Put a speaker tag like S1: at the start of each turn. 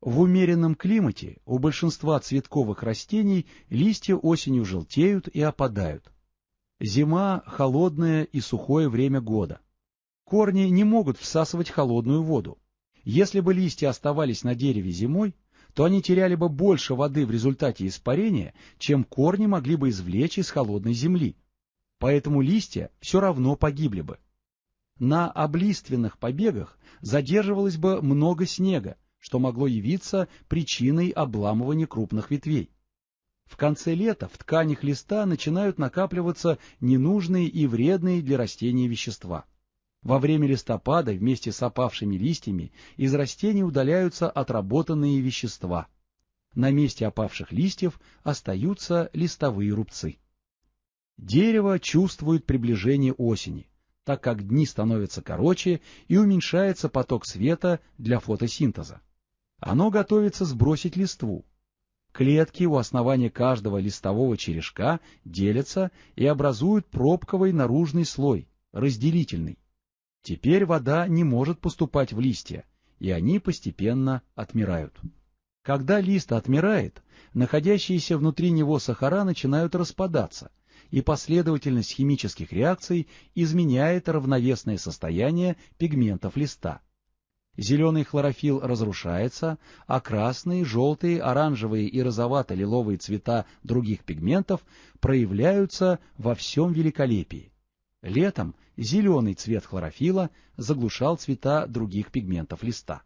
S1: В умеренном климате у большинства цветковых растений листья осенью желтеют и опадают. Зима – холодное и сухое время года. Корни не могут всасывать холодную воду. Если бы листья оставались на дереве зимой, то они теряли бы больше воды в результате испарения, чем корни могли бы извлечь из холодной земли. Поэтому листья все равно погибли бы. На облиственных побегах задерживалось бы много снега, что могло явиться причиной обламывания крупных ветвей. В конце лета в тканях листа начинают накапливаться ненужные и вредные для растения вещества. Во время листопада вместе с опавшими листьями из растений удаляются отработанные вещества. На месте опавших листьев остаются листовые рубцы. Дерево чувствует приближение осени, так как дни становятся короче и уменьшается поток света для фотосинтеза. Оно готовится сбросить листву. Клетки у основания каждого листового черешка делятся и образуют пробковый наружный слой, разделительный. Теперь вода не может поступать в листья, и они постепенно отмирают. Когда лист отмирает, находящиеся внутри него сахара начинают распадаться, и последовательность химических реакций изменяет равновесное состояние пигментов листа. Зеленый хлорофилл разрушается, а красные, желтые, оранжевые и розовато-лиловые цвета других пигментов проявляются во всем великолепии. Летом зеленый цвет хлорофилла заглушал цвета других пигментов листа.